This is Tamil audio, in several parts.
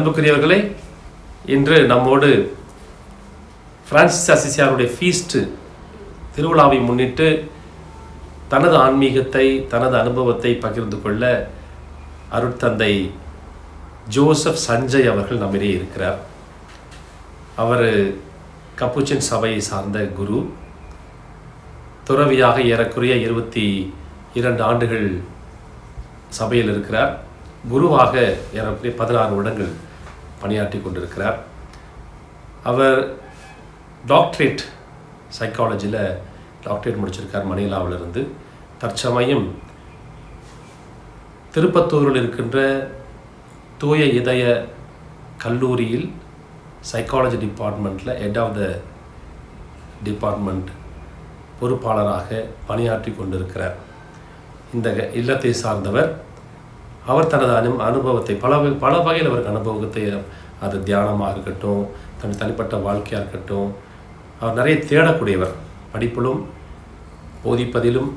அன்புக்குரியவர்களே இன்று நம்மோடு பிரான்சிஸ் அசிசியாருடைய ஃபீஸ்ட்டு திருவிழாவை முன்னிட்டு தனது ஆன்மீகத்தை தனது அனுபவத்தை பகிர்ந்து கொள்ள அருட்தந்தை ஜோசப் சஞ்சய் அவர்கள் நம்மிடையே இருக்கிறார். அவர் கப்புச்சின் சபையை சார்ந்த குரு. துறவியாக ஏறக்குறைய இருபத்தி இரண்டு ஆண்டுகள் சபையில் இருக்கிறார். குருவாக ஏறக்குறைய பதினாறு வருடங்கள் பணியாற்றி கொண்டிருக்கிறார். அவர் டாக்டரேட் சைக்காலஜியில் டாக்டரேட் முடிச்சிருக்கார் மணிலாவிலிருந்து. தற்சமயம் திருப்பத்தூரில் இருக்கின்ற தூய இதய கல்லூரியில் சைக்காலஜி டிபார்ட்மெண்ட்டில் ஹெட் ஆஃப் த டிபார்ட்மெண்ட் பொறுப்பாளராக பணியாற்றி கொண்டிருக்கிறார். இந்த இல்லத்தை சார்ந்தவர் அவர் தனது அனு அனுபவத்தை பல வகை- பல வகையில் அவருக்கு அனுபவத்தை அது தியானமாக இருக்கட்டும் தன் தனிப்பட்ட வாழ்க்கையாக இருக்கட்டும் அவர் நிறைய தேடக்கூடியவர். படிப்பிலும் போதிப்பதிலும்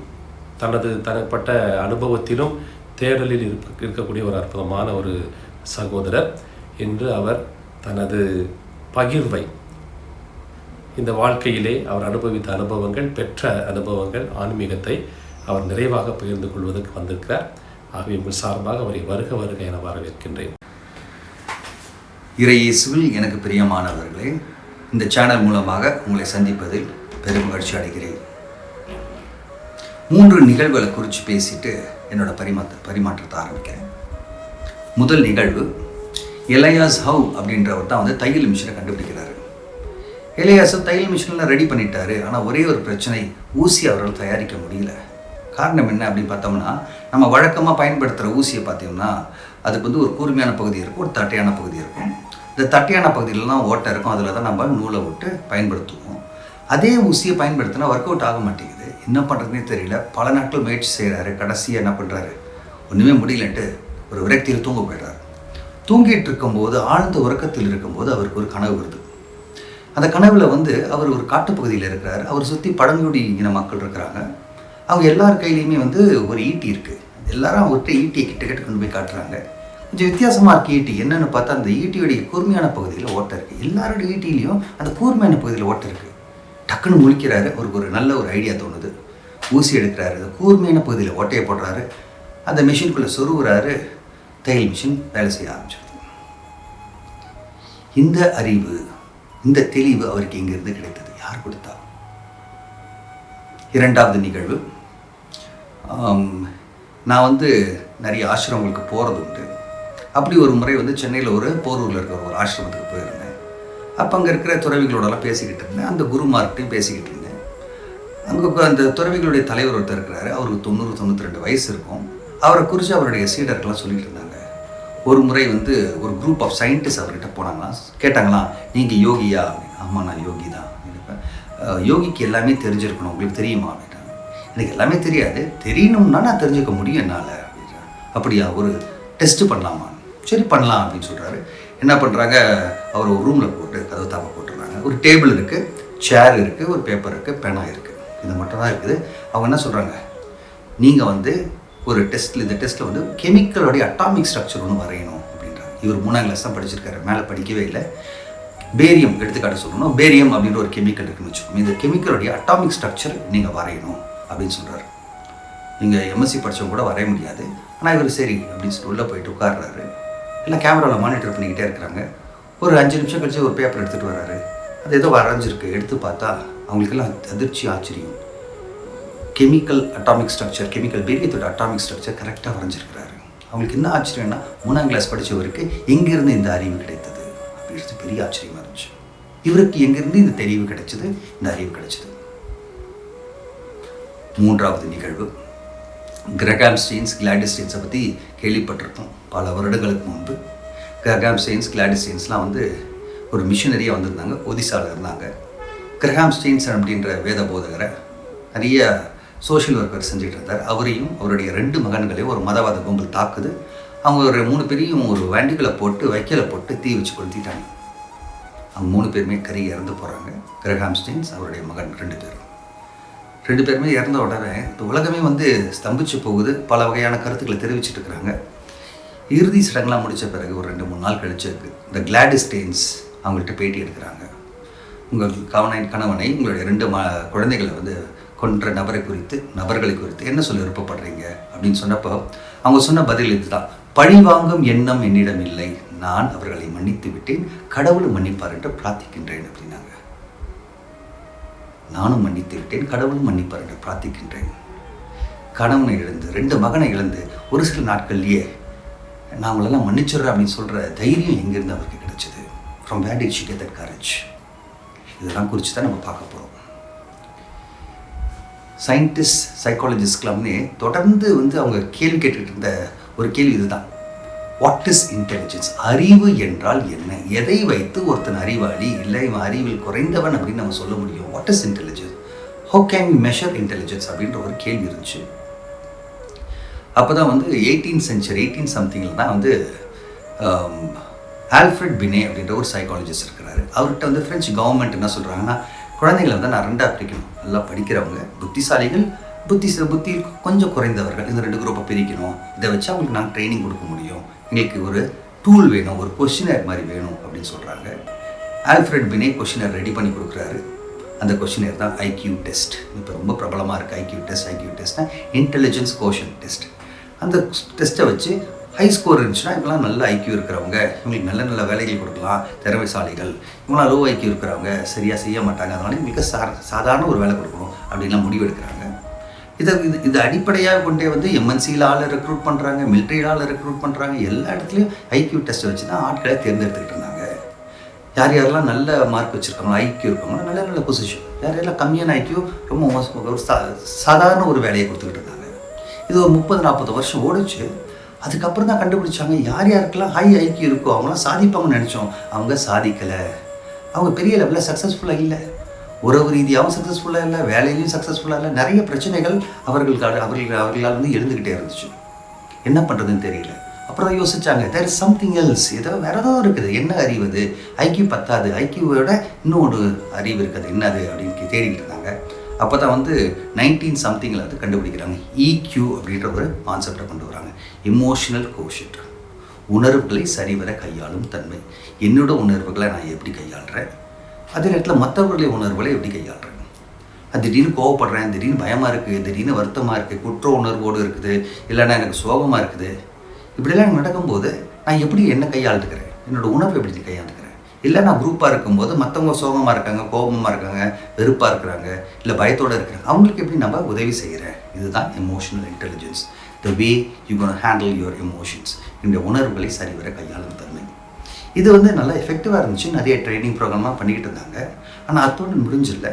தனது தனிப்பட்ட அனுபவத்திலும் தேடலில் இருக்க இருக்கக்கூடிய ஒரு அற்புதமான ஒரு சகோதரர் என்று அவர் தனது பகிர்வை. இந்த வாழ்க்கையிலே அவர் அனுபவித்த அனுபவங்கள் பெற்ற அனுபவங்கள் ஆன்மீகத்தை அவர் நிறைவாக பகிர்ந்து கொள்வதற்கு வந்திருக்கிறார். ஆகவே உங்கள் சார்பாக அவரை வருக வருக என வரவேற்கின்றேன். இறையேசுவில் எனக்கு பிரியமானவர்களே இந்த சேனல் மூலமாக உங்களை சந்திப்பதில் பெரும் மகிழ்ச்சி அடைகிறேன். மூன்று நிகழ்வுகளை குறித்து பேசிட்டு என்னோட பரிமாற்ற பரிமாற்றத்தை ஆரம்பிக்கிறேன். முதல் நிகழ்வு எலையாஸ் ஹவ் அப்படின்றவர் தான் வந்து தையல் மிஷினை கண்டுபிடிக்கிறாரு. எலையாஸ் தையல் மிஷின்லாம் ரெடி பண்ணிட்டாரு ஆனால் ஒரே ஒரு பிரச்சனை ஊசி அவரால் தயாரிக்க முடியல. காரணம் என்ன அப்படின்னு பார்த்தோம்னா நம்ம வழக்கமாக பயன்படுத்துகிற ஊசியை பார்த்தோம்னா அதுக்கு வந்து ஒரு கூர்மையான பகுதி இருக்கும் ஒரு தட்டையான பகுதி இருக்கும். இந்த தட்டையான பகுதியிலலாம் ஓட்டை இருக்கும் அதில் தான் நம்ம நூலை விட்டு பயன்படுத்துவோம். அதே ஊசியை பயன்படுத்தினா ஒர்க் அவுட் ஆக மாட்டேங்குது. என்ன பண்ணுறதுனே தெரியல. பல நாட்கள் முயற்சி செய்கிறாரு கடைசியாக என்ன பண்ணுறாரு ஒன்றுமே முடியலன்ட்டு ஒரு விரக்தியில் தூங்க போயிடுறாரு. தூங்கிட்டு இருக்கும்போது ஆழ்ந்த உறக்கத்தில் இருக்கும்போது அவருக்கு ஒரு கனவு வருது. அந்த கனவில் வந்து அவர் ஒரு காட்டுப்பகுதியில் இருக்கிறார். அவர் சுற்றி பழங்குடி இன மக்கள் இருக்கிறாங்க. அவங்க எல்லார் கையிலையுமே வந்து ஒரு ஈட்டி இருக்குது எல்லாரும் அவர்கிட்ட ஈட்டியை கிட்ட கிட்ட கொண்டு போய் காட்டுறாங்க. கொஞ்சம் வித்தியாசமாக இருக்குது ஈட்டி. என்னன்னு பார்த்தா அந்த ஈட்டியுடைய கூர்மையான பகுதியில் ஓட்டை இருக்குது எல்லாரோட ஈட்டிலையும் அந்த கூர்மையான பகுதியில் ஓட்டை இருக்குது டக்குன்னு முழிக்கிறாரு. அவருக்கு ஒரு நல்ல ஒரு ஐடியா தோணுது. ஊசி எடுக்கிறாரு. அந்த கூர்மையான பகுதியில் ஓட்டையை போடுறாரு. அந்த மிஷினுக்குள்ளே சொருகுறாரு. தையல் மிஷின் வேலை செய்ய ஆரம்பிச்சிருது. இந்த அறிவு இந்த தெளிவு அவருக்கு இங்கிருந்து கிடைத்தது. யார் கொடுத்தா? இரண்டாவது நிகழ்வு. நான் வந்து நிறைய ஆசிரமங்களுக்கு போகிறது உண்டு. அப்படி ஒரு முறை வந்து சென்னையில் ஒரு போரூரில் இருக்கிற ஒரு ஆசிரமத்துக்கு போயிருந்தேன். அப்போ அங்கே இருக்கிற துறவிகளோடலாம் பேசிக்கிட்டு இருந்தேன். அந்த குருமார்கிட்டையும் பேசிக்கிட்டு இருந்தேன். அங்கே அந்த துறவிகளுடைய தலைவர் ஒருத்தர் இருக்கிறாரு. அவருக்கு தொண்ணூறு தொண்ணூற்றி ரெண்டு வயசு இருக்கும். அவரை குறித்து அவருடைய சீடர்கள்லாம் சொல்லிட்டு இருந்தாங்க. ஒரு முறை வந்து ஒரு குரூப் ஆஃப் சயின்டிஸ்ட் அவர்கிட்ட போனாங்களாம் கேட்டாங்களாம் நீங்கள் யோகியா? அப்படின்னு ஆமாம் நான் யோகி தான் யோகிக்கு எல்லாமே தெரிஞ்சிருக்கணும். உங்களுக்கு தெரியுமா? அப்படின்னு எனக்கு எல்லாமே தெரியாது. தெரியணும்னா நான் தெரிஞ்சுக்க முடியும் என்னால் அப்படின்னா அப்படியா ஒரு டெஸ்ட்டு பண்ணலாமா? சரி பண்ணலாம் அப்படின்னு சொல்கிறாரு என்ன பண்ணுறாங்க அவர் ஒரு ரூமில் போட்டு கதவு தாப்ப போட்டுடுறாங்க. ஒரு டேபிள் இருக்குது சேர் இருக்குது ஒரு பேப்பர் இருக்குது பேனா இருக்குது இது மட்டும் தான் இருக்குது. அவங்க என்ன சொல்கிறாங்க நீங்கள் வந்து ஒரு டெஸ்ட்டில் இந்த டெஸ்ட்டில் வந்து கெமிக்கலோடைய அட்டாமிக் ஸ்ட்ரக்சர் ஒன்று வரையணும் அப்படின்றாங்க. இவர் மூணாம் கிளாஸ் தான் படிச்சிருக்காரு. மேலே படிக்கவே இல்லை. பேரியம் எடுத்துக்காட்ட சொல்லணும். பேரியம் அப்படின்ற ஒரு கெமிக்கல் இருக்குன்னு வச்சுக்கோங்க. இந்த கெமிக்கலுடைய அட்டாமிக் ஸ்ட்ரக்சர் நீங்கள் வரையணும். அப்படின்னு சொல்கிறாரு நீங்கள் எம்எஸ்சி படித்தவங்க கூட வரைய முடியாது. ஆனால் இவர் சரி அப்படின்னு சொல்லி உள்ளே போயிட்டு உட்கார்றாரு. எல்லாம் கேமராவில் மானிட்டர் பண்ணிக்கிட்டே இருக்கிறாங்க. ஒரு அஞ்சு நிமிஷம் கழிச்சு ஒரு பேப்பர் எடுத்துகிட்டு வர்றாரு அது ஏதோ வரைஞ்சிருக்கு. எடுத்து பார்த்தா அவங்களுக்கெல்லாம் அதிர்ச்சி ஆச்சரியம். கெமிக்கல் அட்டாமிக் ஸ்ட்ரக்சர் கெமிக்கல் பீரியத்தோட அட்டாமிக் ஸ்ட்ரக்சர் கரெக்டாக வரைஞ்சிருக்கிறாரு. அவங்களுக்கு என்ன ஆச்சரியம்னா மூணாம் கிளாஸ் படித்தவருக்கு எங்கேருந்து இந்த அறிவு கிடைத்தது? அப்படின்றது பெரிய ஆச்சரியமாக இருந்துச்சு. இவருக்கு எங்கேருந்து இந்த தெளிவு கிடைச்சது? இந்த அறிவு கிடைச்சது. மூன்றாவது நிகழ்வு. கிரகாம் ஸ்டெயின்ஸ் கிளாடிஸ்டெயின்ஸை பற்றி கேள்விப்பட்டிருப்போம். பல வருடங்களுக்கு முன்பு. கிரகாம் ஸ்டெயின்ஸ் கிளாடிஸ்டெயின்ஸ்லாம் வந்து ஒரு மிஷினரியாக வந்திருந்தாங்க. ஒதிசாவில் இருந்தாங்க. கிரகாம் ஸ்டெயின்ஸ் அப்படின்ற வேத போதகரை நிறைய சோஷியல் ஒர்க்கர் செஞ்சுட்டு இருந்தார். அவரையும் அவருடைய ரெண்டு மகன்களையும் ஒரு மதவாத கும்பல் தாக்குது. அவங்க ஒரு மூணு பேரையும் ஒரு வண்டிகளை போட்டு வைக்கலை போட்டு தீ வச்சு கொளுத்திட்டாங்க. அவங்க மூணு பேருமே கறி இறந்து போகிறாங்க கிரகாம் ஸ்டெயின்ஸ் அவருடைய மகன் ரெண்டு பேரும். ரெண்டு பேருமே இறந்த உடனே இந்த உலகமே வந்து ஸ்தம்பிச்சு போகுது. பல வகையான கருத்துக்களை தெரிவிச்சுட்டு இருக்கிறாங்க. இறுதி சடங்குலாம் முடித்த பிறகு ஒரு ரெண்டு மூணு நாள் கழிச்சு இந்த கிளாடிஸ்டெயின்ஸ் அவங்கள்ட்ட பேட்டி எடுக்கிறாங்க. உங்கள் கவனை கணவனை உங்களுடைய ரெண்டு ம குழந்தைகளை வந்து கொன்ற நபரை குறித்து நபர்களை குறித்து என்ன சொல்ல விருப்பப்படுறீங்க? அப்படின்னு சொன்னப்போ அவங்க சொன்ன பதில் இதுதான். பழிவாங்கும் எண்ணம் என்னிடம் இல்லை. நான் அவர்களை மன்னித்து விட்டேன். கடவுள் மன்னிப்பார் என்று பிரார்த்திக்கின்றேன் அப்படின்னாங்க. நானும் மன்னித்து விட்டேன் கடவுளும் மன்னிப்பார் என்று பிரார்த்திக்கின்றேன். கணவனை இழந்து ரெண்டு மகனை இழந்து ஒரு சில நாட்கள்லேயே நாங்களெல்லாம் அவங்களெல்லாம் மன்னிச்சிடுறேன் அப்படின்னு சொல்கிற தைரியம் எங்கேருந்து அவருக்கு கிடைச்சது? From where did she get that courage இதெல்லாம் குறித்து தான் நம்ம பார்க்க போகிறோம் சயின்டிஸ்ட் சைக்காலஜிஸ்ட்கெல்லாமே தொடர்ந்து வந்து அவங்க கேள்வி கேட்டுக்கிட்டு இருந்த ஒரு கேள்வி இதுதான். வாட் இஸ் இன்டெலிஜென்ஸ் அறிவு என்றால் என்ன? எதை வைத்து ஒருத்தன் அறிவாளி இல்லை இவன் அறிவில் குறைந்தவன் அப்படின்னு நம்ம சொல்ல முடியும். What is intelligence how can measure intelligence அப்படின்ற ஒரு கேள்வி இருந்துச்சு. அப்போ தான் வந்து எயிட்டீன் சென்ச்சுரி எயிட்டீன் சம்திங்கில் தான் வந்து ஆல்ஃப்ரட் பினே அப்படின்ற ஒரு சைக்காலஜிஸ்ட் இருக்கிறாரு. அவர்கிட்ட வந்து ஃப்ரெஞ்சு கவர்மெண்ட் என்ன சொல்கிறாங்கன்னா குழந்தைங்களை வந்து நான் ரெண்டாக பிரிக்கணும். நல்லா படிக்கிறவங்க புத்திசாலிகள் புத்தி புத்தி கொஞ்சம் குறைந்தவர்கள் இந்த ரெண்டு குரூப்பை பிரிக்கணும். இதை வச்சு அவங்களுக்கு நாங்கள் ட்ரைனிங் கொடுக்க முடியும். எங்களுக்கு ஒரு டூல் வேணும் ஒரு கொஷினர் மாதிரி வேணும் அப்படின்னு சொல்கிறாங்க ஆல்ஃப்ரெட் பினே கொஷினர் ரெடி பண்ணி கொடுக்குறாரு. அந்த கொஷினர் தான் ஐக்யூ டெஸ்ட் இப்போ ரொம்ப பிரபலமாக இருக்குது ஐக்யூ டெஸ்ட் ஐக்யூ டெஸ்ட்னா இன்டெலிஜென்ஸ் கோஷன் டெஸ்ட் அந்த டெஸ்ட்டை வச்சு ஹை ஸ்கோர் இருந்துச்சுன்னா இவங்களாம் நல்ல ஐக்கியூ இருக்கிறவங்க. இவங்களுக்கு நல்ல நல்ல வேலைகள் கொடுக்கலாம். திறமைசாலிகள். இவங்களாம் லோ ஐக்கியூ இருக்கிறவங்க. சரியாக செய்ய மாட்டாங்க. அதனால இவங்களுக்கு சா சாதாரண ஒரு வேலை கொடுக்கணும் அப்படின்லாம் முடிவு எடுக்கிறாங்க. இதை இது இது அடிப்படையாக கொண்டே வந்து எம்என்சியில் ஆளை ரெக்ரூட் பண்ணுறாங்க மிலிட்ரியில் ஆளை ரெக்ரூட் பண்ணுறாங்க எல்லா இடத்துலையும் ஐக்கியூ டெஸ்ட்டை வச்சு தான் ஆட்களை தேர்ந்தெடுத்துக்கிட்டு இருந்தாங்க. யார் யாரெல்லாம் நல்ல மார்க் வச்சுருக்காங்களோ ஐக்கியூ இருக்காங்களோ நல்ல நல்ல பொசிஷன் யார் யாரெல்லாம் கம்மியான ஐக்கியூ ரொம்ப மோசம் ஒரு சா சாதாரண ஒரு வேலையை கொடுத்துக்கிட்டு இருந்தாங்க. இது ஒரு முப்பது நாற்பது வருஷம் ஓடிச்சு. அதுக்கப்புறம் தான் கண்டுபிடிச்சாங்க யார் யாருக்கெல்லாம் ஹை ஐக்கியூ இருக்கோ அவங்களாம் சாதிப்பாங்கன்னு நினச்சோம். அவங்க சாதிக்கலை. அவங்க பெரிய லெவலில் சக்ஸஸ்ஃபுல்லாக இல்லை. உறவு ரீதியாகவும் சக்ஸஸ்ஃபுல்லாக இல்லை வேலையிலையும் சக்ஸஸ்ஃபுல்லாக இல்லை நிறைய பிரச்சனைகள் அவர்களுக்கு அவர்கள் அவர்களால் வந்து எழுந்துக்கிட்டே இருந்துச்சு. என்ன பண்ணுறதுன்னு தெரியல. அப்புறம் யோசிச்சாங்க தேர் இஸ் சம்திங் எல்ஸ் ஏதோ வேற ஏதோ இருக்குது. என்ன அறிவு அது? ஐக்கியூ பத்தாது. ஐக்கியூவோட இன்னும் ஒரு அறிவு இருக்குது. என்னது அப்படின்னு தேடிக்கிட்டு இருந்தாங்க. அப்போ தான் வந்து நைன்டீன் சம்திங்கில் வந்து கண்டுபிடிக்கிறாங்க. இக்யூ அப்படின்ற ஒரு கான்செப்டை கொண்டு வராங்க. இமோஷனல் கோஷட் உணர்வுகளை சரிவர கையாளும் தன்மை. என்னோட உணர்வுகளை நான் எப்படி கையாளுறேன்? அதே நேரத்தில் மற்றவர்களை உணர்வுகளை எப்படி கையாளுறேன் திடீர்னு கோவப்படுறேன் திடீர்னு பயமாக இருக்குது திடீர்னு வருத்தமாக இருக்குது குற்ற உணர்வோடு இருக்குது இல்லைன்னா எனக்கு சோகமாக இருக்குது. இப்படிலாம் நடக்கும்போது நான் எப்படி என்ன கையாளுக்கிறேன் என்னோட உணர்வு எப்படி கையாளுக்கிறேன் இல்லை நான் குரூப்பாக இருக்கும்போது மற்றவங்க சோகமாக இருக்காங்க கோபமாக இருக்காங்க வெறுப்பாக இருக்கிறாங்க இல்லை பயத்தோடு இருக்கிறாங்க அவங்களுக்கு எப்படி நம்ம உதவி செய்கிறேன் இதுதான் emotional intelligence the way you can handle your emotions இந்த உணர்வுகளை சரிவர கையாளும் தன்மை. இது வந்து நல்லா எஃபெக்டிவாக இருந்துச்சு. நிறைய ட்ரைனிங் ப்ரோக்ராம்லாம் பண்ணிக்கிட்டு இருந்தாங்க. ஆனால் அத்தோடு முடிஞ்சில்ல.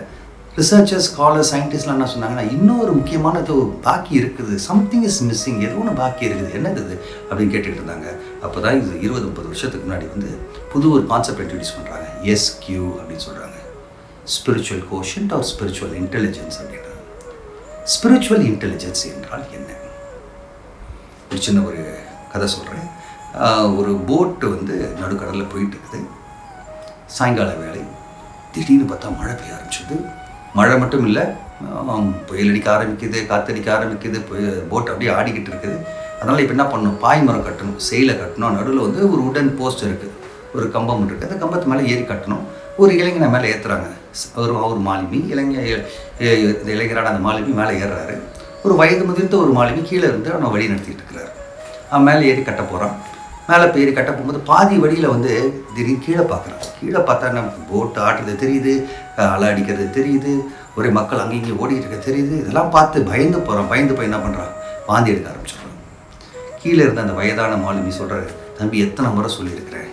ரிசர்ச்சர்ஸ் ஸ்காலர் சயின்டிஸ்ட்லாம் என்ன சொன்னாங்கன்னா இன்னொரு முக்கியமானது பாக்கி இருக்குது. சம்திங் இஸ் மிஸ்ஸிங் ஏதோ ஒன்று பாக்கி இருக்குது. என்னது இது? அப்படின்னு கேட்டுக்கிட்டு இருந்தாங்க. அப்போ தான் இது இருபது முப்பது வருஷத்துக்கு முன்னாடி வந்து புது ஒரு கான்செப்ட் இன்ட்ரடியூஸ் பண்ணுறாங்க எஸ் கியூ அப்படின்னு சொல்கிறாங்க spiritual quotient or spiritual intelligence அப்படின்றது. ஸ்பிரிச்சுவல் இன்டெலிஜென்ஸ் என்றால் என்ன? ஒரு சின்ன ஒரு கதை சொல்கிறேன் ஒரு போட்டு வந்து நடுக்கடலில் போயிட்டுருக்குது. சாயங்கால வேலை திடீர்னு பார்த்தா மழை பெய்ய ஆரம்பிச்சது. மழை மட்டும் இல்லை புயல் அடிக்க ஆரம்பிக்குது காற்றடிக்க ஆரம்பிக்குது போட் அப்படியே ஆடிக்கிட்டு இருக்குது. அதனால் இப்போ என்ன பண்ணணும்? பாய் மரம் கட்டணும் செயலை கட்டணும். நடுவில் வந்து ஒரு உடன் போஸ்ட் இருக்குது ஒரு கம்பம் இருக்குது அந்த கம்பத்து மேலே ஏறி கட்டணும். ஒரு இளைஞனை மேலே ஏற்றுறாங்க ஒரு அவர் மாலுமி இளைஞ இந்த இளைஞரான அந்த மாலுமி மேலே ஏறுறாரு. ஒரு வயது முதிர்ந்த ஒரு மாலுமி கீழே இருந்து அவனை வழி நடத்திட்டு இருக்கிறாரு. அவன் மேலே ஏறி கட்ட போகிறான் மேலே பேர் கட்ட போகும்போது பாதி வழியில் வந்து திடீர்னு கீழே பார்க்குறான் கீழே பார்த்தா நம்ம போட்டு ஆட்டுறது தெரியுது அலை அடிக்கிறது தெரியுது ஒரே மக்கள் அங்கேயும் இங்கேயும் ஓடிக்கிட்டு இருக்க தெரியுது. இதெல்லாம் பார்த்து பயந்து போகிறான் பயந்து போய் என்ன பண்ணுறான் வாந்தி எடுக்க ஆரம்பிச்சிடுறான். கீழே இருந்த அந்த வயதான மாலுமி சொல்கிறாரு தம்பி எத்தனை முறை சொல்லியிருக்கிறேன்.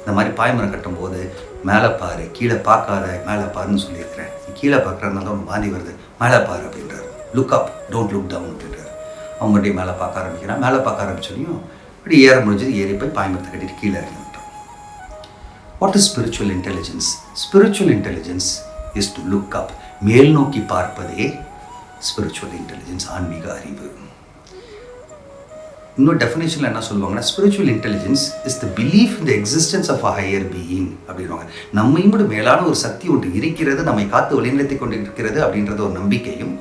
இந்த மாதிரி பாய்மரம் கட்டும்போது மேலே பாரு கீழே பார்க்காத மேலே பாருன்னு சொல்லியிருக்கிறேன். நீ கீழே பார்க்குறதுனால உனக்கு வாந்தி வருது. மேலே பாரு அப்படின்றார். Look up don't look down அப்படின்றார். அவங்க மேலே பார்க்க ஆரம்பிக்கிறான். மேலே பார்க்க ஆரம்பிச்சோடையும் இப்படி ஏற முடிஞ்சது ஏறி போய் பாய்மரத்தை கட்டிட்டு கீழே இறங்கி விட்டோம் what is spiritual intelligence spiritual intelligence is to look up மேல் நோக்கி பார்ப்பதே ஸ்பிரிச்சுவல் இன்டெலிஜென்ஸ் ஆன்மீக அறிவு. இன்னொரு டெஃபினேஷனில் என்ன சொல்லுவாங்கன்னா spiritual intelligence is the belief the existence of a higher being அப்படின்வாங்க நம்மையும் விட மேலான ஒரு சக்தி ஒன்று இருக்கிறது நம்மை காத்து வழிநிலைத்தை கொண்டு இருக்கிறது அப்படின்றது ஒரு நம்பிக்கையும்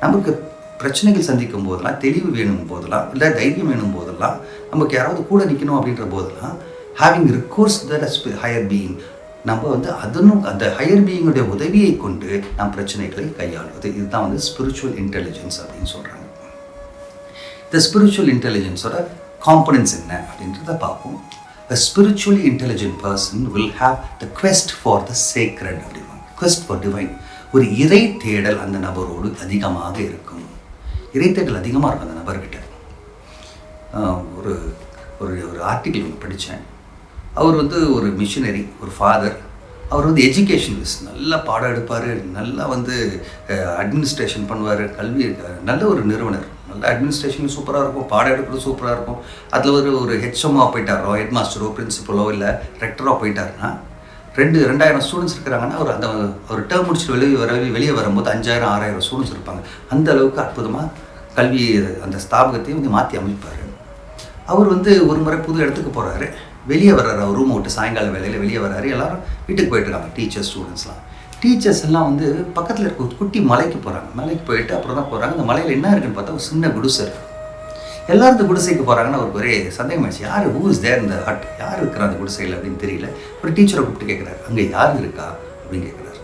நமக்கு பிரச்சனைகள் சந்திக்கும் போதெல்லாம் தெளிவு வேணும் போதெல்லாம் இல்லை தைரியம் வேணும் போதெல்லாம் நமக்கு யாராவது கூட நிற்கணும் அப்படின்ற போதெல்லாம் having recourse the higher being நம்ம வந்து அதனும் அந்த ஹையர் பீயிங்குடைய உதவியை கொண்டு நாம் பிரச்சனைகளை கையாளுவது. இதுதான் வந்து ஸ்பிரிச்சுவல் இன்டெலிஜென்ஸ் அப்படின்னு சொல்கிறாங்க இந்த ஸ்பிரிச்சுவல் இன்டெலிஜென்ஸோட காம்பனன்ஸ் என்ன அப்படின்றத பார்ப்போம். A spiritually intelligent person will have the quest for the sacred அப்படிவாங்க குவெஸ்ட் ஃபார் டிவைன் ஒரு இறை தேடல் அந்த நபரோடு அதிகமாக இருக்கும். இறை அதிகமாக இருக்கும் அந்த நபர்கிட்ட. ஒரு ஒரு ஒரு ஆர்டிக்கிள் ஒன்று படித்தேன் அவர் வந்து ஒரு மிஷினரி ஒரு ஃபாதர் அவர் வந்து எஜுகேஷனலிஸ்ட் நல்லா பாடம் எடுப்பார். நல்லா வந்து அட்மினிஸ்ட்ரேஷன் பண்ணுவார். கல்வி நல்ல ஒரு நிறுவனர். நல்ல அட்மினிஸ்ட்ரேஷன் சூப்பராக இருக்கும். பாடம் எடுக்கிறது சூப்பராக இருக்கும். அதில் ஒரு ஒரு ஹெச்எம்ஓ போயிட்டாரோ. ஹெட் மாஸ்டரோ பிரின்சிபலோ இல்லை ரெக்டரோ போயிட்டாருன்னா ரெண்டு ரெண்டாயிரம் ஸ்டூடெண்ட்ஸ் இருக்கிறாங்கன்னா அவர் அந்த ஒரு டேர்ம் முடிச்சுட்டு வெளியே வர வெளியே வரும்போது அஞ்சாயிரம் ஆறாயிரம் ஸ்டூடெண்ட்ஸ் இருப்பாங்க. அந்த அளவுக்கு அற்புதமாக கல்வி அந்த ஸ்தாபகத்தையும் வந்து மாற்றி அமைப்பார். அவர் வந்து ஒரு முறை புது இடத்துக்கு போகிறாரு வெளியே வர்றாரு அவர் ரூம் விட்டு சாயங்கால வேலையில் வெளியே வர்றாரு. எல்லாரும் வீட்டுக்கு போயிட்டுருக்காங்க டீச்சர்ஸ் ஸ்டூடெண்ட்ஸ்லாம் டீச்சர்ஸ் எல்லாம். வந்து பக்கத்தில் இருக்க ஒரு குட்டி மலைக்கு போகிறாங்க மலைக்கு போயிட்டு அப்புறம் தான் போகிறாங்க அந்த மலையில் என்ன இருக்குன்னு பார்த்தா ஒரு சின்ன குடிசை இருக்குது எல்லாரும் இந்த குடிசைக்கு போகிறாங்கன்னு அவருக்கு ஒரே சந்தேகம் ஆயிடுச்சு. யார் ஹூ இஸ் தேர் இந்த ஹட் யார் இருக்கிறா அந்த குடிசையில் அப்படின்னு தெரியல. ஒரு டீச்சரை கூப்பிட்டு கேட்குறாரு அங்கே யார் இருக்கா அப்படின்னு கேட்குறாரு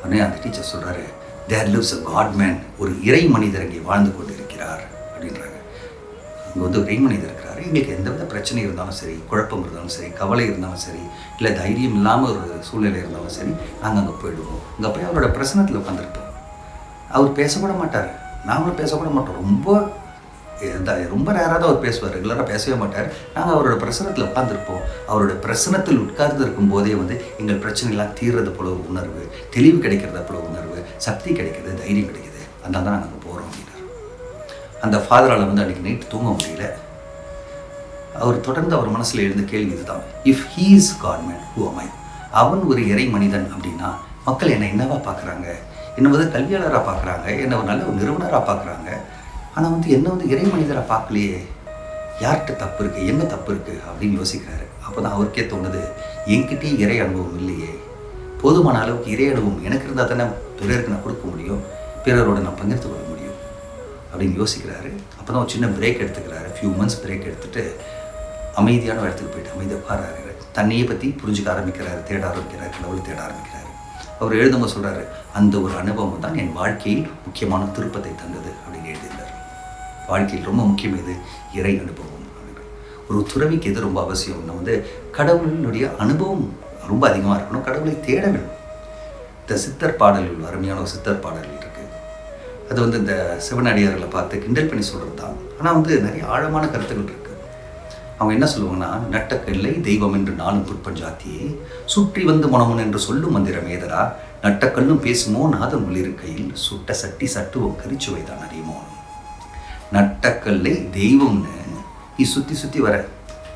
உடனே அந்த டீச்சர் சொல்கிறாரு தேர் லிவ்ஸ் அ காட்மேன் ஒரு இறை மனிதர் இங்கே வாழ்ந்து கொண்டு இருக்கிறார் அப்படின்றாங்க. இங்கே வந்து ஒரு இறை மனிதர் இருக்கிறாரு. எங்களுக்கு எந்த வித பிரச்சனை இருந்தாலும் சரி குழப்பம் இருந்தாலும் சரி கவலை இருந்தாலும் சரி இல்லை தைரியம் இல்லாமல் ஒரு சூழ்நிலை இருந்தாலும் சரி நாங்கள் அங்கே போயிடுவோம். அங்கே போய் அவரோட பிரசனத்தில் உட்காந்துருப்போம் அவர் பேசக்கூட மாட்டார். நாங்களும் பேசக்கூட மாட்டோம். ரொம்ப எந்த- ரொம்ப நேராக அவர் பேசுவார் ரெகுலராக பேசவே மாட்டார். நாங்கள் அவரோட பிரசனத்தில் உட்காந்துருப்போம் அவரோட பிரசனத்தில் உட்கார்ந்து இருக்கும் போதே வந்து எங்கள் பிரச்சனைலாம் தீர்றது போல ஒரு உணர்வு தெளிவு கிடைக்கிறத போல உணர்வு சக்தி கிடைக்கிறது தைரியம் கிடைக்குது. அதனால தான் நாங்கள் போகிறோம் அப்படின்னார். அந்த ஃபாதரால் வந்து அன்றைக்கி நைட் தூங்க முடியல. அவர் தொடர்ந்து அவர் மனசில் எழுந்த கேள்வி இதுதான். If he is godman who am I அவன் ஒரு இறை மனிதன் அப்படின்னா மக்கள் என்னை என்னவா பார்க்குறாங்க? என்னை வந்து கல்வியாளராக பார்க்குறாங்க? என்னை ஒரு நல்ல ஒரு நிறுவனராக பார்க்குறாங்க? ஆனால் வந்து என்ன வந்து இறை மனிதரை பார்க்கலையே? யார்கிட்ட தப்பு இருக்குது எங்கே தப்பு இருக்குது அப்படின்னு யோசிக்கிறாரு. அப்போ தான் அவருக்கே தோணுது என்கிட்டயே இறை அனுபவம் இல்லையே. போதுமான அளவுக்கு இறை அனுபவம் எனக்கு இருந்தால் தானே பிறருக்கு நான் கொடுக்க முடியும்? பிறரோட நான் பகிர்ந்து கொள்ள முடியும்? அப்படின்னு யோசிக்கிறாரு. அப்போ தான் ஒரு சின்ன பிரேக் எடுத்துக்கிறாரு. ஃபியூ மந்த்ஸ் பிரேக் எடுத்துட்டு அமைதியான இடத்துக்கு போயிட்டு அமைதியாக பாடுறாரு தன்னையை பற்றி புரிஞ்சுக்க ஆரம்பிக்கிறாரு. தேட ஆரம்பிக்கிறார். கடவுளை தேட ஆரம்பிக்கிறாரு. அவர் எழுதும்போது சொல்கிறாரு அந்த ஒரு அனுபவம் தான் என் வாழ்க்கையில் முக்கியமான திருப்பத்தை தந்தது அப்படின்னு எழுதியிருந்தார். வாழ்க்கையில் ரொம்ப முக்கியம் இது இறை அனுபவம் ஒரு துறவிக்கு எது ரொம்ப அவசியம்னா வந்து கடவுளினுடைய அனுபவம் ரொம்ப அதிகமாக இருக்கணும். கடவுளை தேட வேணும் இந்த சித்தர் பாடல்கள் அருமையான ஒரு சித்தர் பாடல்கள் இருக்குது அது வந்து இந்த சிவனடியார்களை பார்த்து கிண்டல் பண்ணி சொல்கிறது தான். ஆனால் வந்து நிறைய ஆழமான கருத்துக்கள் இருக்குது அவங்க என்ன சொல்லுவாங்கன்னா நட்டக்கல்லை தெய்வம் என்று நாளும் புட்பஞ்சாத்தியே சுற்றி வந்து மனமுன் என்று சொல்லும் மந்திரம் ஏதரா நட்டக்கல்லும் பேசுமோ நாதன் உள்ளிருக்கையில் சுட்ட சட்டி சட்டுவோம் கரிச்சுவைதான் அறியுமோ? நட்டக்கல்லை தெய்வம்னு நீ சுற்றி சுற்றி வர.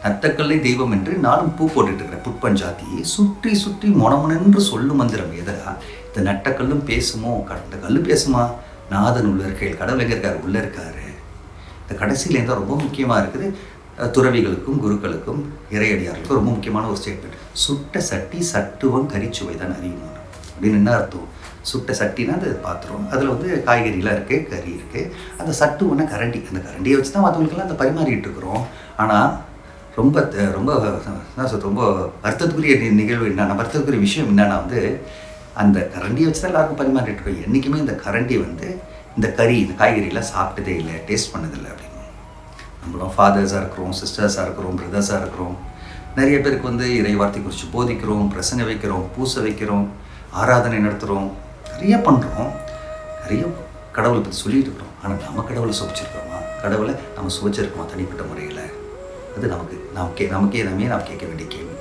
நத்தக்கல்லை தெய்வம் என்று நானும் பூ போட்டுட்டு இருக்கிறேன் புட்பஞ்சாத்தியை சுற்றி சுற்றி மொனமுனென்று சொல்லும் மந்திரம் எதா இந்த நட்டக்கல்லும் பேசுமோ? கடந்த கல் பேசுமா? நாதன் உள்ள இருக்கையில் கடவுள் எங்கே இருக்கார் உள்ளே இருக்காரு. இந்த கடைசியில் தான் ரொம்ப முக்கியமாக இருக்குது. துறவிகளுக்கும் குருக்களுக்கும் இறையடியார்களுக்கும் ரொம்ப முக்கியமான ஒரு ஸ்டேட்மெண்ட் சுட்ட சட்டி சட்டுவம் கரிச்சுவை தான் அறியணும். அப்படின்னு என்ன அர்த்தம்? சுட்ட சட்டினா அது பாத்திரம் அதில் வந்து காய்கறிலாம் இருக்குது கறி இருக்குது அந்த சட்டு ஒன்று கரண்டி. அந்த கரண்டியை வச்சு தான் மற்றவங்களுக்கெல்லாம் அந்த பரிமாறிட்டு இருக்கிறோம். ஆனால் ரொம்ப த- ரொம்ப என்ன சொல்றது, ரொம்ப வருத்தத்துக்குரிய நிகழ்வு என்னன்னா வருத்தத்துக்குரிய விஷயம் என்னென்னா வந்து அந்த கரண்டியை வச்சு தான் எல்லாருக்கும் பரிமாறிட்டு இருக்கோம். என்றைக்குமே இந்த கரண்டி வந்து இந்த கறி இந்த காய்கறியெல்லாம் சாப்பிட்டதே இல்லை டேஸ்ட் பண்ணதில்லை அப்படின்னு. நம்மளும் ஃபாதர்ஸாக இருக்கிறோம் சிஸ்டர்ஸாக இருக்கிறோம் பிரதர்ஸாக இருக்கிறோம். நிறைய பேருக்கு வந்து இறை வார்த்தை குறித்து போதிக்கிறோம் பிரசங்க வைக்கிறோம் பூசை வைக்கிறோம் ஆராதனை நடத்துகிறோம் நிறைய பண்ணுறோம் நிறைய கடவுளை பற்றி சொல்லிட்டு இருக்கிறோம். ஆனால் நம்ம கடவுளை சுவைச்சிருக்கிறோமா? கடவுளை நம்ம சுவைச்சிருக்கோமா தனிப்பட்ட முறையில்? அது நமக்கு நமக்கே நமக்கே நம்ம நாம் கேட்க வேண்டிய கேள்வி.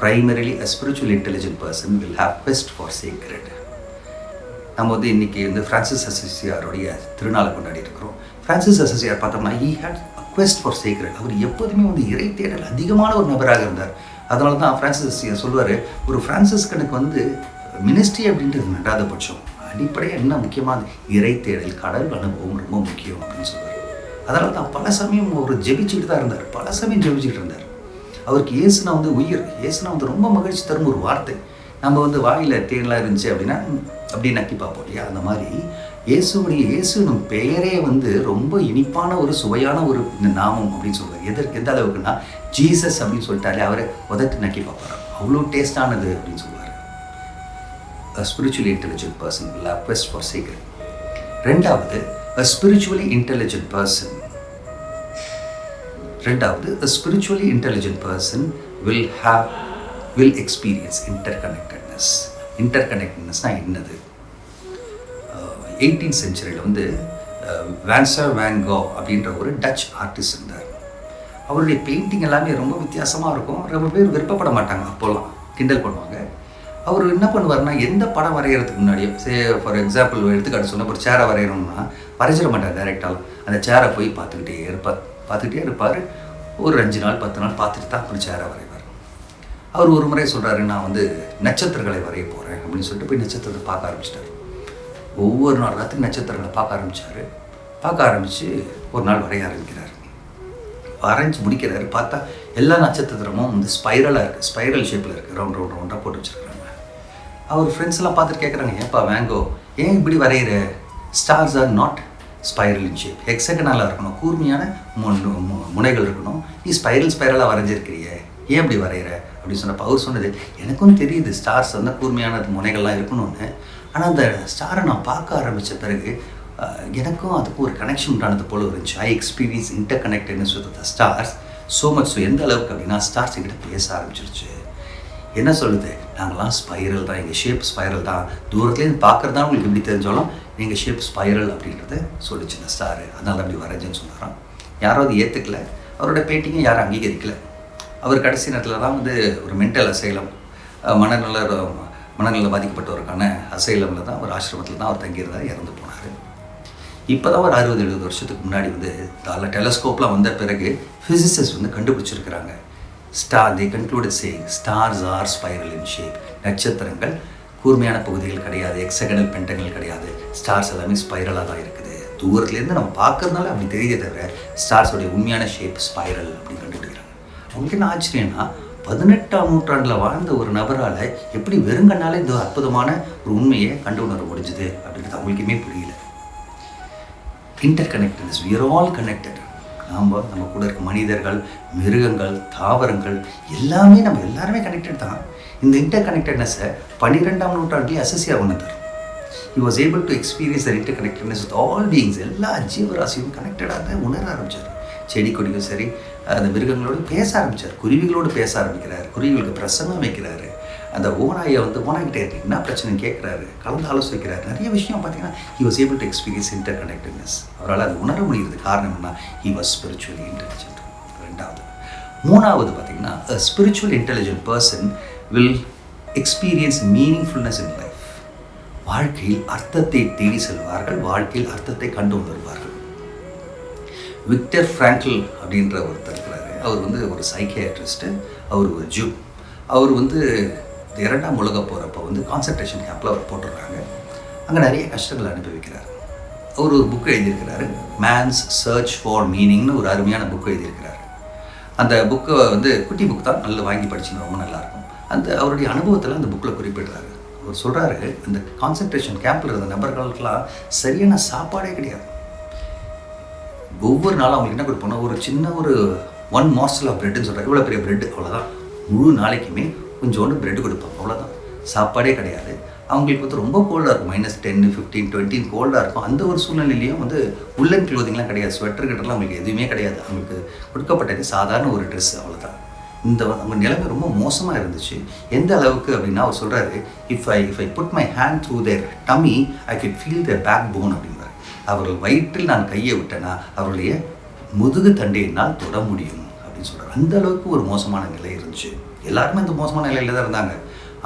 Primarily a spiritual intelligent person will have best for secret நம்ம வந்து இன்றைக்கி வந்து ஃப்ரான்சிஸ் அசசியாருடைய திருநாளை கொண்டாடி இருக்கிறோம். ஃப்ரான்சிஸ் அசசியார் பார்த்தோம்னா he had a quest for secret அவர் எப்போதுமே வந்து இறை தேடல் அதிகமான ஒரு நபராக இருந்தார். அதனால தான் ஃப்ரான்சிஸ் அசசியார் சொல்லுவார் ஒரு ஃப்ரான்சிஸ்கனுக்கு வந்து மினிஸ்ட்ரி அப்படின்றது ரெண்டாவது பட்சம். அடிப்படையாக என்ன முக்கியமானது இறை தேடல் கடல் அனுபவம் ரொம்ப முக்கியம் அப்படின்னு சொல்லுவார் அதனால தான் பல சமயம் அவர் ஜெபிச்சுட்டு தான் இருந்தார். பல சமயம் ஜெபிச்சுட்டு இருந்தார். அவருக்கு இயேசுனா வந்து உயிர். இயேசுனா வந்து ரொம்ப மகிழ்ச்சி தரும் ஒரு வார்த்தை. நம்ம வந்து வாயில் தேன்லாம் இருந்துச்சு அப்படின்னா அப்படியே அப்படி நக்கி பார்ப்போம் இல்லையா? அந்த மாதிரி இயேசுடைய இயேசுனும் பெயரே வந்து ரொம்ப இனிப்பான ஒரு சுவையான ஒரு நாமம் அப்படின்னு சொல்லுவார் எதற்கு எந்த அளவுக்குன்னா ஜீசஸ் அப்படின்னு சொல்லிட்டாலே அவரை உதட்டு நக்கி பார்ப்பார். அவ்வளோ டேஸ்டானது அப்படின்னு சொல்லுவார் a spiritually intelligent person will have for secret ரெண்டாவது அ ஸ்பிரிச்சுவலி இன்டெலிஜென்ட் பர்சன் ரெண்டாவது a spiritually intelligent person will have will experience interconnectedness inter கனெக்டட்னஸ்னால் என்னது எயிட்டீன் செஞ்சுரியில் வந்து வேன்சர் வேங்கோ அப்படின்ற ஒரு டச் ஆர்டிஸ்ட் இருந்தார் அவருடைய பெயிண்டிங் எல்லாமே ரொம்ப வித்தியாசமாக இருக்கும் ரொம்ப பேர் விருப்பப்பட மாட்டாங்க அப்போல்லாம் கிண்டல் பண்ணுவாங்க அவர் என்ன பண்ணுவார்னா எந்த படம் வரைகிறதுக்கு முன்னாடியும் சே ஃபார் எக்ஸாம்பிள் எடுத்துக்காட்டு சொன்ன ஒரு சேரை வரையணும்னா வரைஞ்சிட மாட்டார் டேரெக்டாக அந்த சேரை போய் பார்த்துக்கிட்டே இருப்பார். பார்த்துக்கிட்டே இருப்பார். ஒரு அஞ்சு நாள் பத்து நாள் பார்த்துட்டு தான் அப்புறம் சேரை வரைவார். அவர் ஒரு முறை சொல்கிறாரு நான் வந்து நட்சத்திரங்களை வரைய போகிறேன் அப்படின்னு சொல்லிட்டு போய் நட்சத்திரத்தை பார்க்க ஆரம்பிச்சிட்டாரு. ஒவ்வொரு நாள் ராத்திரி நட்சத்திரங்களை பார்க்க ஆரம்பித்தார் பார்க்க ஆரம்பித்து ஒரு நாள் வரைய ஆரம்பிக்கிறார். வரைஞ்சி முடிக்கிறாரு. பார்த்தா எல்லா நட்சத்திரமும் வந்து ஸ்பைரலாக இருக்குது ஸ்பைரல் ஷேப்பில் இருக்குது ரவுண்ட் ரவுண்ட் ரவுண்டாக போட்டு வச்சுருக்காங்க அவர் ஃப்ரெண்ட்ஸ் எல்லாம் பார்த்துட்டு கேட்குறாங்க ஏப்பா வேங்கோ ஏன் இப்படி வரைகிற stars are not spiral in shape ஹெக்ஸகனலாக இருக்கணும் கூர்மையான முன் முனைகள் இருக்கணும். நீ ஸ்பைரல் ஸ்பைரலாக வரைஞ்சிருக்கிறியே ஏன் இப்படி வரைகிற அப்படின்னு சொன்னப்போ அவர் சொன்னது எனக்கும் தெரியுது ஸ்டார்ஸ் வந்து கூர்மையான முனைகள்லாம் இருக்கணும்னு. ஆனால் அந்த ஸ்டாரை நான் பார்க்க ஆரம்பித்த பிறகு எனக்கும் அதுக்கும் ஒரு கனெக்ஷன் உண்டானது போல இருந்துச்சு. I experience interconnectedness with the stars so much so எந்த அளவுக்கு அப்படின்னா ஸ்டார்ஸ் என்கிட்ட பேச ஆரம்பிச்சிருச்சு. என்ன சொல்லுது? நாங்களாம் ஸ்பைரல் தான். எங்கள் ஷேப் ஸ்பைரல் தான். தூரத்துலேருந்து பார்க்குறது தான் உங்களுக்கு எப்படி தெரிஞ்சாலும் எங்கள் ஷேப் ஸ்பைரல் அப்படின்றத சொல்லிச்சு இந்த ஸ்டாரு அதனால் அப்படி வரைஞ்சேன்னு சொன்னாராம். யாரும் அது ஏற்றுக்கல அவரோட பெயிண்டிங்கும் யாரும் அங்கீகரிக்கல. அவர் கடைசி நேரத்தில் தான் வந்து ஒரு மென்டல் அசைலம் மனநல மனநல பாதிக்கப்பட்டவருக்கான அசைலமில் தான் ஒரு ஆசிரமத்தில் தான் அவர் தங்கியிருந்தார் இறந்து போனார். இப்போ தான் ஒரு அறுபது எழுபது வருஷத்துக்கு முன்னாடி வந்து அதில் டெலஸ்கோப்லாம் வந்த பிறகு ஃபிசிசிஸ்ட் வந்து கண்டுபிடிச்சிருக்கிறாங்க. Star the concluded saying stars are spiral in shape நட்சத்திரங்கள் கூர்மையான பகுதிகள் கிடையாது எக்ஸகனல் பென்டங்கள் கிடையாது. ஸ்டார்ஸ் எல்லாமே ஸ்பைரலாக தான் இருக்குது. தூரத்துலேருந்து நம்ம பார்க்கறதுனால அப்படி தெரியுதே தவிர ஸ்டார்ஸோடைய உண்மையான ஷேப் ஸ்பைரல் அப்படின்னு கண்டுபிடிக்கிறாங்க. அவங்க என்ன ஆச்சரியம்னா பதினெட்டாம் நூற்றாண்டில் வாழ்ந்த ஒரு நபரால் எப்படி வெறுங்கனாலே இந்த அற்புதமான ஒரு உண்மையை கண்டு உணர முடிஞ்சுது அப்படின்றது அவங்களுக்குமே புரியல. Interconnectedness we are all connected நாம் நம்ம கூட இருக்க மனிதர்கள் மிருகங்கள் தாவரங்கள் எல்லாமே நம்ம எல்லாருமே கனெக்டட் தான். இந்த இன்டர் கனெக்டட்னஸை பன்னிரெண்டாம் நூற்றாண்டிலே அசசியாக உணர்ந்தார் was able to experience experience interconnectedness with all beings எல்லா ஜீவராசியும் கனெக்டடாக உணர ஆரம்பிச்சார். செடி கொடியும் சரி அந்த மிருகங்களோடு பேச ஆரம்பிச்சார். குருவிகளோடு பேச ஆரம்பிக்கிறார். குருவிகளுக்கு பிரசங்கம் வைக்கிறாரு. அந்த ஓனாயை வந்து ஓனாய்கிட்ட என்ன பிரச்சனைன்னு கேட்குறாரு கலந்து ஆலோசிக்கிறார். நிறைய விஷயம் பார்த்தீங்கன்னா he was able to experience interconnectedness அவரால் அது உணர முடியுது காரணம் என்ன? he was spiritually இன்டெலிஜென்ட் ரெண்டாவது. மூணாவது பார்த்தீங்கன்னா spiritual intelligent person will experience meaningfulness in life வாழ்க்கையில் அர்த்தத்தை தேடி செல்வார்கள். வாழ்க்கையில் அர்த்தத்தை கண்டு உணர்வார்கள். விக்டர் ஃப்ராங்கிள் அப்படின்ற ஒருத்தர் இருக்கிறாரு. அவர் வந்து ஒரு சைக்கியாட்ரிஸ்ட்டு அவர் ஒரு ஜூ. அவர் வந்து இரண்டாம் உலக போகிறப்ப வந்து கான்சன்ட்ரேஷன் கேம்பில் அவர் போட்டுடுறாங்க அங்கே நிறைய கஷ்டங்கள் அனுபவிக்கிறார். அவர் ஒரு புக் எழுதியிருக்கிறாரு. மேன்ஸ் சர்ச் ஃபார் மீனிங்னு ஒரு அருமையான புக் எழுதியிருக்கிறாரு. அந்த புக்கை வந்து குட்டி புக் தான். நல்லா வாங்கி படிச்சுன்னு ரொம்ப நல்லாயிருக்கும். அந்த அவருடைய அனுபவத்தில் அந்த புக்கில் குறிப்பிடுறாரு. அவர் சொல்கிறாரு இந்த கான்சன்ட்ரேஷன் கேம்பில் இருந்த நபர்களுக்கெல்லாம் சரியான சாப்பாடே கிடையாது. ஒவ்வொரு நாளும் அவங்களுக்கு என்ன கொடுப்போம்னா ஒரு சின்ன ஒரு ஒன் மாஸ்டல் ஆஃப் பிரெட்டுன்னு சொல்கிறார் இவ்வளோ பெரிய பிரெட் அவ்வளோதான் முழு நாளைக்குமே கொஞ்சோண்டு பிரெட் கொடுப்பாங்க அவ்வளோதான் சாப்பாடே கிடையாது. அவங்களுக்கு வந்து ரொம்ப கோல்டாக இருக்கும். மைனஸ் டென் ஃபிஃப்டீன் டுவெண்ட்டின் கோல்டாக இருக்கும். அந்த ஒரு சூழ்நிலையிலையும் வந்து உள்ளன் க்ளோதிங்லாம் கிடையாது. ஸ்வெட்டர் கிட்டலாம் அவங்களுக்கு எதுவுமே கிடையாது. அவங்களுக்கு கொடுக்கப்பட்டது சாதாரண ஒரு ட்ரெஸ் அவ்வளோதான் இந்த அவங்க நிலைமை ரொம்ப மோசமாக இருந்துச்சு. எந்த அளவுக்கு அப்படின்னா அவர் சொல்கிறாரு if I if I put my hand through their tummy I can feel their backbone அப்படின்றார் அவர்கள் வயிற்றில் நான் கையை விட்டேன்னா அவருடைய முதுகு தண்டையினால் தொட முடியும் அப்படின்னு சொல்கிறார் அந்த அளவுக்கு ஒரு மோசமான நிலை இருந்துச்சு. எல்லாருமே இந்த மோசமான நிலையில் தான் இருந்தாங்க.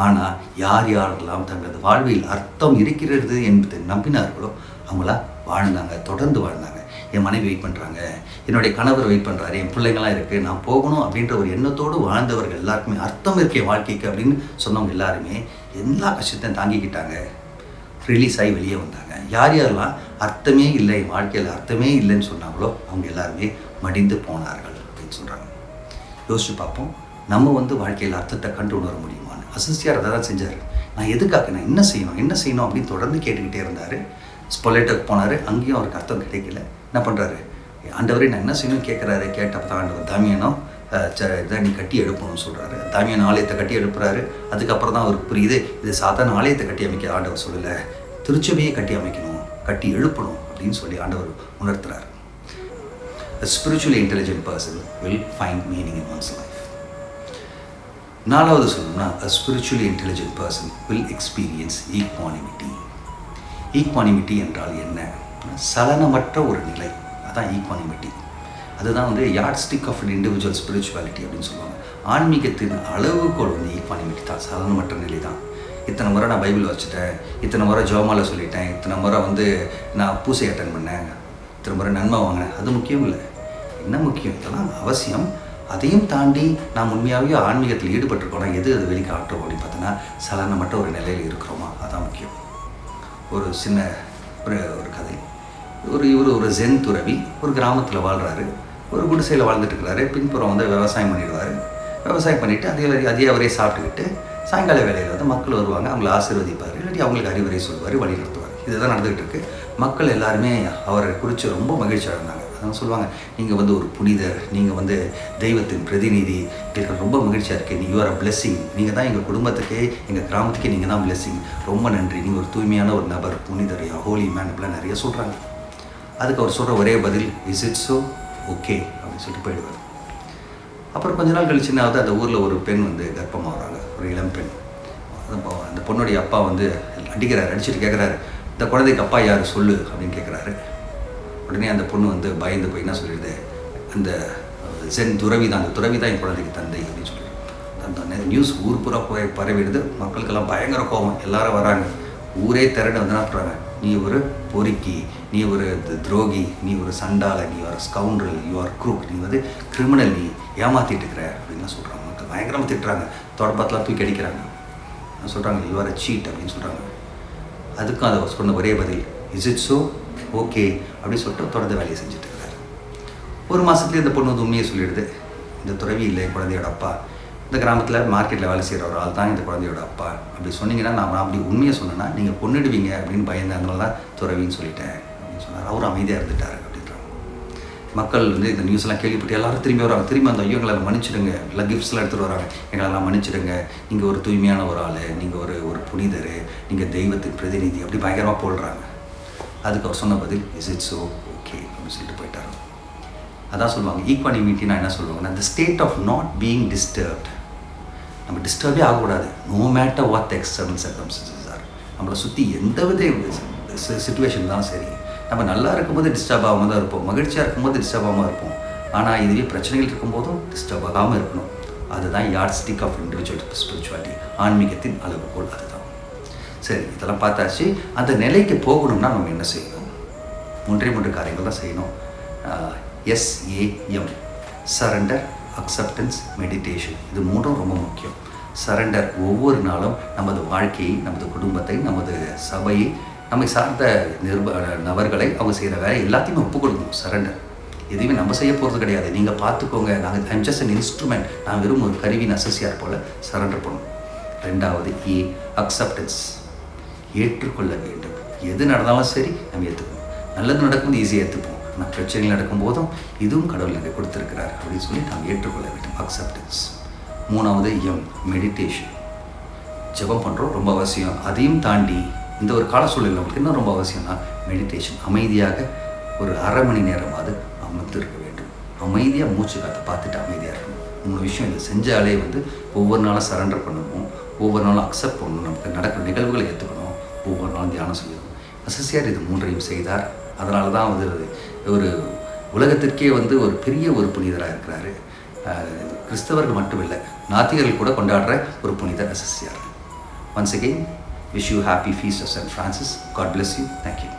ஆனால் யார் யாரெல்லாம் தங்களது வாழ்வில் அர்த்தம் இருக்கிறது என்பதை நம்பினார்களோ அவங்களா வாழ்ந்தாங்க தொடர்ந்து வாழ்ந்தாங்க. என் மனைவி வெயிட் பண்ணுறாங்க என்னுடைய கணவர் வெயிட் பண்ணுறாரு என் பிள்ளைங்களாம் இருக்குது நான் போகணும் அப்படின்ற ஒரு எண்ணத்தோடு வாழ்ந்தவர்கள் எல்லாருக்குமே அர்த்தம் இருக்கே வாழ்க்கைக்கு அப்படின்னு சொன்னவங்க எல்லாருமே எல்லா கஷ்டத்தையும் தாங்கிக்கிட்டாங்க. ரிலீஸ் ஆகி வெளியே வந்தாங்க. யார் யாரெல்லாம் அர்த்தமே இல்லை என் வாழ்க்கையில் அர்த்தமே இல்லைன்னு சொன்னாங்களோ அவங்க எல்லாருமே மடிந்து போனார்கள் அப்படின்னு சொல்கிறாங்க யோசிச்சு பார்ப்போம். நம்ம வந்து வாழ்க்கையில் அர்த்தத்தை கண்டு உணர முடியுமான்னு. அசிஸ்டியார் அதை தான் செஞ்சார். நான் எதுக்காக நான் என்ன செய்யணும் என்ன செய்யணும் அப்படின்னு தொடர்ந்து கேட்டுக்கிட்டே இருந்தார். ஸ்பொலேட்டுக்கு போனார். அங்கேயும் அவருக்கு அர்த்தம் கிடைக்கல. என்ன பண்ணுறாரு ஆண்டவரே நான் என்ன செய்யணும் கேட்குறாரு கேட்டப்ப தான் ஆண்டவர் தாமியனம் ச- இதை நீ கட்டி எழுப்பணும்னு சொல்கிறாரு தாமியன் ஆலயத்தை கட்டி எழுப்புறாரு அதுக்கப்புறம் தான் அவருக்கு புரியுது இது சாதாரண ஆலயத்தை கட்டி அமைக்க ஆண்டவர் சொல்லலை. திருச்சபையை கட்டி அமைக்கணும் கட்டி எழுப்பணும் அப்படின்னு சொல்லி ஆண்டவர் உணர்த்துறாரு. A intelligent person will find meaning in in life. நாலாவது சொல்லணும்னா a spiritually intelligent person will experience equanimity equanimity என்றால் என்ன? சலனமற்ற ஒரு நிலை. அதான் ஈக்வானிமிட்டி அதுதான் வந்து yardstick of individual spirituality அப்படின்னு சொல்லுவாங்க. ஆன்மீகத்தின் அளவுகோல் வந்து ஈக்வானிமிட்டி தான் சலனமற்ற நிலை தான் இத்தனை முறை நான் பைபிள் வச்சுட்டேன் இத்தனை முறை ஜோமால சொல்லிட்டேன் இத்தனை முறை வந்து நான் பூசை அட்டன் பண்ணேன் இத்தனை முறை நன்மை வாங்கினேன். அது முக்கியம் இல்லை. என்ன முக்கியம்? இதெல்லாம் அவசியம். அதையும் தாண்டி நாம் உண்மையாகவே ஆன்மீகத்தில் ஈடுபட்டிருக்கோம்னா எது அது வெளிக்காட்டுறோம் அப்படின்னு பார்த்தோன்னா சலனமற்ற ஒரு நிலையில் இருக்கிறோமா? அதான் முக்கியம். ஒரு சின்ன ஒரு ஒரு கதை. ஒரு இவர் ஒரு ஜென் துறவி ஒரு கிராமத்தில் வாழ்கிறாரு ஒரு குடிசையில் வாழ்ந்துட்டு இருக்கிறாரு பின்புறம் வந்து விவசாயம் பண்ணிடுவார். விவசாயம் பண்ணிவிட்டு அதே அதே அவரே சாப்பிட்டுக்கிட்டு சாயங்கால வேலையில் வந்து மக்கள் வருவாங்க. அவங்களை ஆசீர்வதிப்பார். இல்லாட்டி அவங்களுக்கு அறிவுரை சொல்வார் வழி நடத்துவார் இதுதான் நடந்துகிட்டு இருக்கு. மக்கள் எல்லாருமே அவரை குறித்து ரொம்ப மகிழ்ச்சியாக அடைந்தாங்க. அதான் சொல்லுவாங்க. நீங்கள் வந்து ஒரு புனிதர் நீங்கள் வந்து தெய்வத்தின் பிரதிநிதி. எங்களுக்கு ரொம்ப மகிழ்ச்சியாக இருக்குது நீ யூஆர் அ பிளெஸ்ஸிங் நீங்கள் தான் எங்கள் குடும்பத்துக்கே எங்கள் கிராமத்துக்கே நீங்கள் தான் பிளெஸ்ஸிங் ரொம்ப நன்றி. நீங்கள் ஒரு தூய்மையான ஒரு நபர் புனிதர் ஹோலி மேன் அப்படிலாம் நிறைய சொல்கிறாங்க அதுக்கு அவர் சொல்கிற ஒரே பதில் இஸ் இட் ஸோ ஓகே அப்படின்னு சொல்லிட்டு போயிடுவார். அப்புறம் கொஞ்ச நாள் கழிச்சு என்ன அந்த ஊரில் ஒரு பெண் வந்து கர்ப்பமாகறாங்க. ஒரு இளம் பெண். அந்த அந்த பொண்ணுடைய அப்பா வந்து அடிக்கிறாரு அடிச்சுட்டு கேட்குறாரு இந்த குழந்தைக்கு அப்பா யார்? சொல்லு. அப்படின்னு கேட்குறாரு உடனே அந்த பொண்ணு வந்து பயந்து போய் என்ன சொல்லிடுது? அந்த சென் துறவி தான் அந்த துறவி தான் என் குழந்தைக்கு தந்தை அப்படின்னு சொல்லி அந்த நியூஸ் ஊர் பூரா போய் பரவிடுது. மக்களுக்கெல்லாம் பயங்கர கோபம். எல்லாரும் வராங்க. ஊரே திரண்டு வந்து என்ன நீ ஒரு பொறுக்கி நீ ஒரு துரோகி நீ ஒரு சண்டால நீ ஒரு ஸ்கவுண்டல் யூ ஆர் குரூக் நீ வந்து கிரிமினல் நீ ஏமாத்திட்டு இருக்கிற அப்படின்னு சொல்கிறாங்க மக்கள் பயங்கரமாக திட்டுறாங்க. தொடப்பத்தெலாம் தூக்கி அடிக்கிறாங்க. சொல்கிறாங்க யூ ஆர் அ சீட் அப்படின்னு சொல்கிறாங்க அதுக்கும் அதை சொன்ன ஒரே பதில் இஸ் இட் ஸோ ஓகே அப்படின்னு சொல்லிட்டு தொடர்ந்து வேலையை செஞ்சுட்டு இருக்கிறாரு. ஒரு மாதத்துலேயே இந்த பொண்ணு வந்து உண்மையை சொல்லிடுது. இந்த துறவி இல்லை குழந்தையோட அப்பா. இந்த கிராமத்தில் மார்க்கெட்டில் வேலை செய்கிற ஒரு ஆள் தான் இந்த குழந்தையோட அப்பா. அப்படி சொன்னீங்கன்னா நான் நான் அப்படி உண்மையை சொன்னேன்னா நீங்கள் பொண்ணுடுவீங்க அப்படின்னு பயந்தேன் தான் துறவின்னு சொல்லிட்டேன் அப்படின்னு சொன்னார். அவரும் அமைதியாக இருந்துட்டார் அப்படின்றாங்க மக்கள் வந்து இந்த நியூஸ்லாம் கேள்விப்பட்டு எல்லாரும் திரும்பி வராங்க திரும்பி அந்த ஐயோ எங்களை மன்னிச்சிடுங்க. எல்லாம் கிஃப்ட்ஸ்லாம் எடுத்துகிட்டு வராங்க. எங்களெல்லாம் மன்னிச்சிடுங்க. நீங்கள் ஒரு தூய்மையான ஒரு ஆள். நீங்கள் ஒரு ஒரு புனிதர். நீங்கள் தெய்வத்தின் பிரதிநிதி. அப்படி பயங்கரமாக போடுறாங்க. அதுக்கு அவர் சொன்ன பதில் இஸ் இட் ஸோ ஓகே அப்படின்னு சொல்லிட்டு போயிட்டார். அதான் சொல்லுவாங்க ஈக்வானிமிட்டினா என்ன சொல்லுவாங்கன்னா இந்த state of not being disturbed நம்ம டிஸ்டர்பே ஆகக்கூடாது. No matter what external circumstances are நம்மளை சுற்றி எந்த வித சுச்சுவேஷன் தான் சரி நம்ம நல்லா இருக்கும்போது டிஸ்டர்ப் ஆகாமல் தான் இருப்போம். மகிழ்ச்சியாக இருக்கும்போது டிஸ்டர்ப் ஆகாமல் இருப்போம். ஆனால் இதுவே பிரச்சனைகள் இருக்கும்போதும் டிஸ்டர்ப் ஆகாமல் இருக்கணும். அதுதான் yardstick of individual spirituality ஆன்மீகத்தின் அளவுகோல் அது. சரி இதெல்லாம் பார்த்தாச்சு. அந்த நிலைக்கு போகணும்னா நம்ம என்ன செய்யணும்? மூன்றே மூன்று காரியங்கள் தான் செய்யணும். எஸ்ஏஎம் சரண்டர் அக்செப்டன்ஸ் மெடிடேஷன் இது மூணும் ரொம்ப முக்கியம். சரண்டர் ஒவ்வொரு நாளும் நமது வாழ்க்கையை நமது குடும்பத்தை நமது சபையை நம்மை சார்ந்த நிர்ப நபர்களை அவங்க செய்கிற வேலை எல்லாத்தையுமே ஒப்புக்கொடுக்கணும். சரண்டர் எதுவுமே நம்ம செய்ய போகிறது கிடையாது. நீங்கள் பார்த்துக்கோங்க. நாங்கள் ஐம் ஜஸ்ட் அன் இன்ஸ்ட்ருமெண்ட் நான் வெறும் ஒரு கருவி நெசசியார் போல் சரண்டர் பண்ணணும். ரெண்டாவது e, ஏ அக்செப்டன்ஸ் ஏற்றுக்கொள்ள வேண்டும். எது நடந்தாலும் சரி நம்ம ஏற்றுக்கணும் நல்லது நடக்கும்போது ஈஸியாக ஏற்றுப்போம் ஆனால் பிரச்சனைகள் நடக்கும்போதும் இதுவும் கடவுள் எனக்கு கொடுத்துருக்கிறார் அப்படின்னு சொல்லி நாம் ஏற்றுக்கொள்ள வேண்டும். அக்செப்டன்ஸ் மூணாவது எம் மெடிடேஷன் ஜெபம் பண்ணுறோம் ரொம்ப அவசியம். அதையும் தாண்டி இந்த ஒரு கால சூழலில் நமக்கு இன்னும் ரொம்ப அவசியம்னா மெடிடேஷன் அமைதியாக ஒரு அரை மணி நேரமாவது அமர்ந்து இருக்க வேண்டும். அமைதியாக மூச்சு காற்றை பார்த்துட்டு அமைதியாக இருக்கணும். மூணு விஷயம் இதை செஞ்சாலே வந்து ஒவ்வொரு நாளும் சரண்டர் பண்ணணும். ஒவ்வொரு நாளும் அக்செப்ட் பண்ணணும். நமக்கு நடக்கிற நிகழ்வுகளை ஏற்றுக்கணும் ஒவ்வொரு நாளும் தியானம் செய்யணும் அசசியார் இது மூன்றையும் செய்தார். அதனால தான் வந்து ஒரு உலகத்திற்கே வந்து ஒரு பெரிய ஒரு புனிதராக இருக்கிறாரு. கிறிஸ்தவர்கள் மட்டும் இல்லை நாத்திகர்கள் கூட கொண்டாடுற ஒரு புனிதர் அசசியார். Once again wish you happy feast of saint Francis God bless you thank you